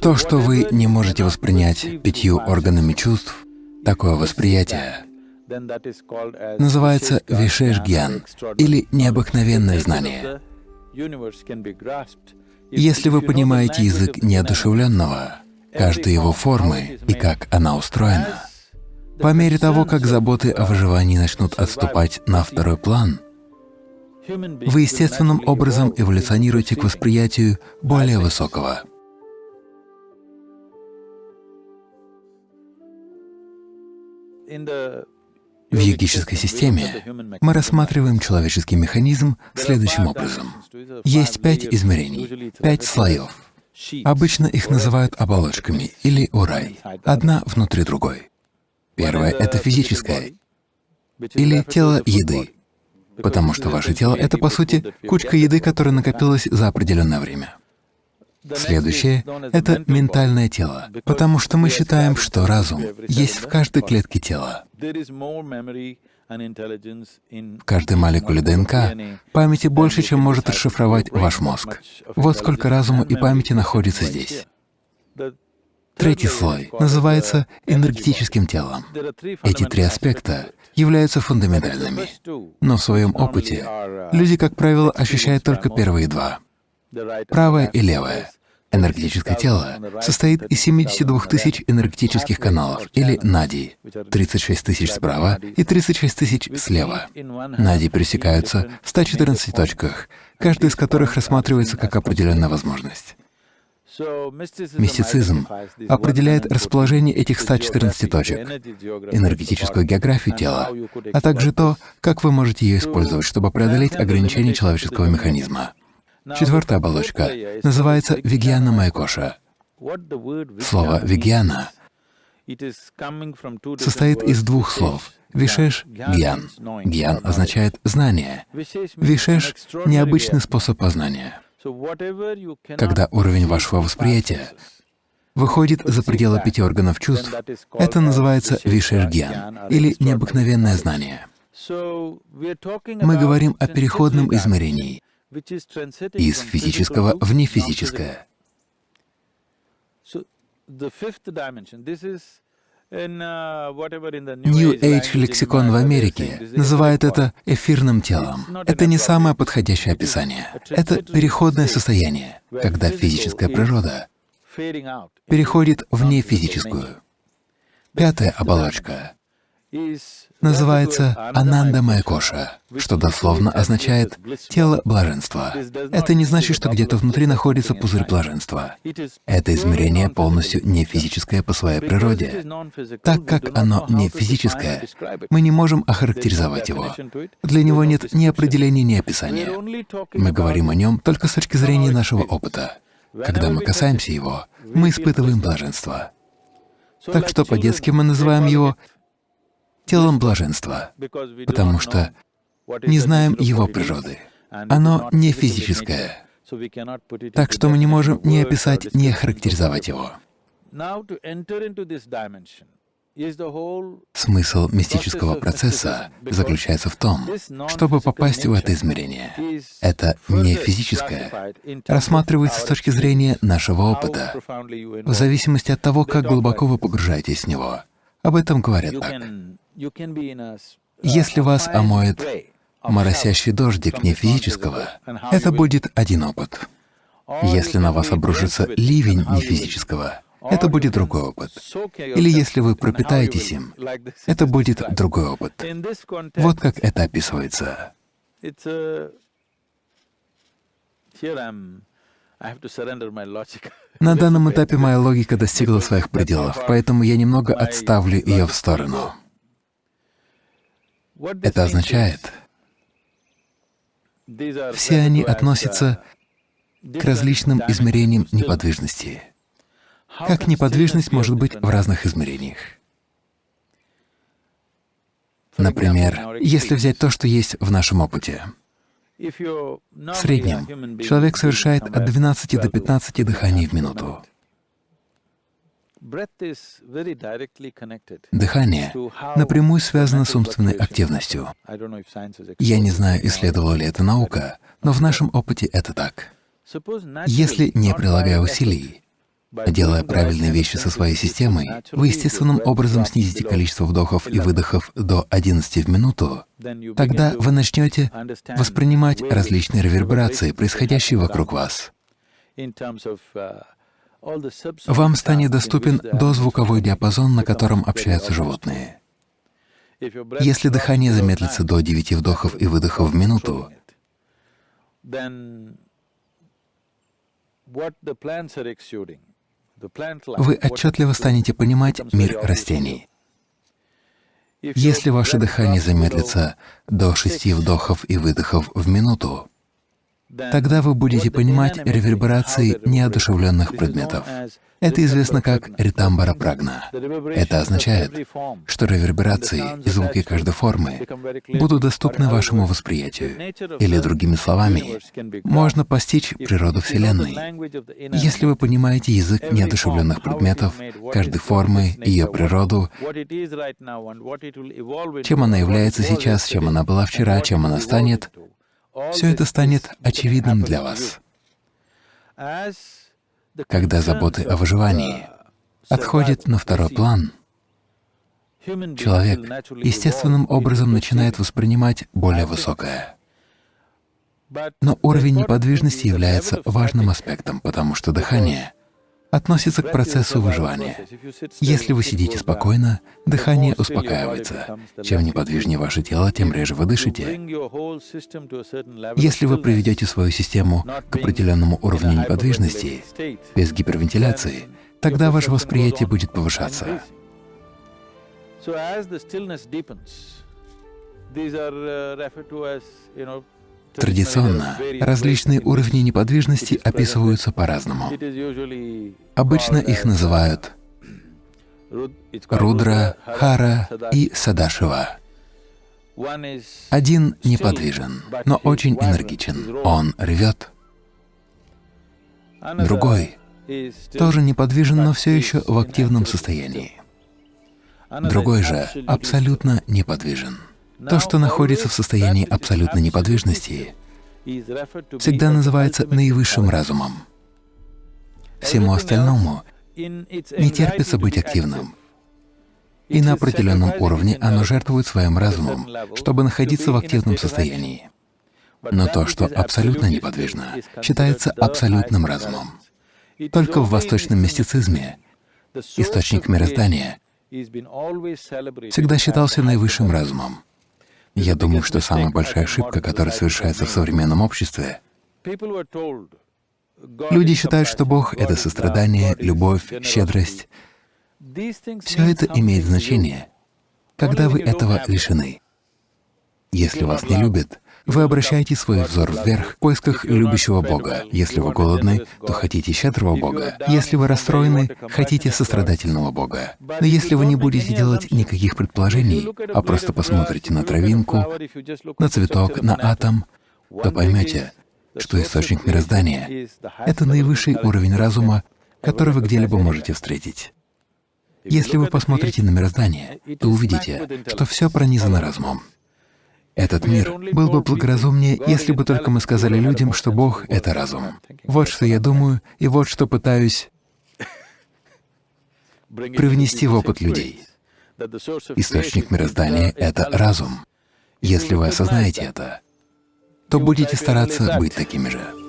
То, что вы не можете воспринять пятью органами чувств, такое восприятие называется вишеш-гьян или необыкновенное знание. Если вы понимаете язык неодушевленного, каждой его формы и как она устроена, по мере того, как заботы о выживании начнут отступать на второй план, вы естественным образом эволюционируете к восприятию более высокого. В йогической системе мы рассматриваем человеческий механизм следующим образом. Есть пять измерений, пять слоев. Обычно их называют оболочками или урай, одна внутри другой. Первое — это физическое, или тело еды, потому что ваше тело — это, по сути, кучка еды, которая накопилась за определенное время. Следующее — это ментальное тело, потому что мы считаем, что разум есть в каждой клетке тела. В каждой молекуле ДНК памяти больше, чем может расшифровать ваш мозг. Вот сколько разума и памяти находится здесь. Третий слой называется энергетическим телом. Эти три аспекта являются фундаментальными, но в своем опыте люди, как правило, ощущают только первые два — правое и левое. Энергетическое тело состоит из 72 тысяч энергетических каналов, или надий, 36 тысяч справа и 36 тысяч слева. Нади пересекаются в 114 точках, каждая из которых рассматривается как определенная возможность. Мистицизм определяет расположение этих 114 точек, энергетическую географию тела, а также то, как вы можете ее использовать, чтобы преодолеть ограничения человеческого механизма. Четвертая оболочка называется вигьяна майкоша. Слово «вигьяна» состоит из двух слов — вишеш — гьян. Гьян означает «знание». Вишеш — необычный способ познания. Когда уровень вашего восприятия выходит за пределы пяти органов чувств, это называется вишеш-гьян или необыкновенное знание. Мы говорим о переходном измерении из физического в нефизическое. New Age лексикон в Америке называет это эфирным телом. Это не самое подходящее описание. Это переходное состояние, когда физическая природа переходит в нефизическую. Пятая оболочка называется Ананда Майкоша, что дословно означает «тело блаженства». Это не значит, что где-то внутри находится пузырь блаженства. Это измерение полностью не физическое по своей природе. Так как оно не физическое, мы не можем охарактеризовать его. Для него нет ни определения, ни описания. Мы говорим о нем только с точки зрения нашего опыта. Когда мы касаемся его, мы испытываем блаженство. Так что по-детски мы называем его телом блаженства, потому что не знаем его природы. Оно не физическое, так что мы не можем ни описать, ни охарактеризовать его. Смысл мистического процесса заключается в том, чтобы попасть в это измерение. Это не физическое, рассматривается с точки зрения нашего опыта, в зависимости от того, как глубоко вы погружаетесь в него. Об этом говорят так. Если вас омоет моросящий дождик не физического, это будет один опыт. Если на вас обрушится ливень не физического, это будет другой опыт. Или если вы пропитаетесь им, это будет другой опыт. Вот как это описывается. На данном этапе моя логика достигла своих пределов, поэтому я немного отставлю ее в сторону. Это означает, все они относятся к различным измерениям неподвижности. Как неподвижность может быть в разных измерениях? Например, если взять то, что есть в нашем опыте. В среднем человек совершает от 12 до 15 дыханий в минуту. Дыхание напрямую связано с умственной активностью. Я не знаю, исследовала ли это наука, но в нашем опыте это так. Если, не прилагая усилий, Делая правильные вещи со своей системой, вы естественным образом снизите количество вдохов и выдохов до 11 в минуту, тогда вы начнете воспринимать различные реверберации, происходящие вокруг вас. Вам станет доступен дозвуковой диапазон, на котором общаются животные. Если дыхание замедлится до 9 вдохов и выдохов в минуту, вы отчетливо станете понимать мир растений. Если ваше дыхание замедлится до шести вдохов и выдохов в минуту, тогда вы будете понимать реверберации неодушевленных предметов. Это известно как ритамбара прагна. Это означает, что реверберации и звуки каждой формы будут доступны вашему восприятию. Или, другими словами, можно постичь природу Вселенной. Если вы понимаете язык неодушевленных предметов, каждой формы, ее природу, чем она является сейчас, чем она была вчера, чем она станет, все это станет очевидным для вас. Когда заботы о выживании отходят на второй план, человек естественным образом начинает воспринимать более высокое. Но уровень неподвижности является важным аспектом, потому что дыхание относится к процессу выживания. Если вы сидите спокойно, дыхание успокаивается. Чем неподвижнее ваше тело, тем реже вы дышите. Если вы приведете свою систему к определенному уровню неподвижности, без гипервентиляции, тогда ваше восприятие будет повышаться. These are uh, referred to as, you know, Традиционно различные уровни неподвижности описываются по-разному. Обычно их называют Рудра, Хара и Садашива. Один неподвижен, но очень энергичен, он ревет. Другой тоже неподвижен, но все еще в активном состоянии. Другой же абсолютно неподвижен. То, что находится в состоянии абсолютной неподвижности, всегда называется наивысшим разумом. Всему остальному не терпится быть активным. И на определенном уровне оно жертвует своим разумом, чтобы находиться в активном состоянии. Но то, что абсолютно неподвижно, считается абсолютным разумом. Только в восточном мистицизме источник мироздания всегда считался наивысшим разумом. Я думаю, что самая большая ошибка, которая совершается в современном обществе, люди считают, что Бог — это сострадание, любовь, щедрость. Все это имеет значение, когда вы этого лишены. Если вас не любят, вы обращаете свой взор вверх в поисках любящего Бога. Если вы голодны, то хотите щедрого Бога. Если вы расстроены, хотите сострадательного Бога. Но если вы не будете делать никаких предположений, а просто посмотрите на травинку, на цветок, на атом, то поймете, что источник мироздания — это наивысший уровень разума, который вы где-либо можете встретить. Если вы посмотрите на мироздание, то увидите, что все пронизано разумом. Этот мир был бы благоразумнее, если бы только мы сказали людям, что Бог — это разум. Вот что я думаю, и вот что пытаюсь привнести в опыт людей. Источник мироздания — это разум. Если вы осознаете это, то будете стараться быть такими же.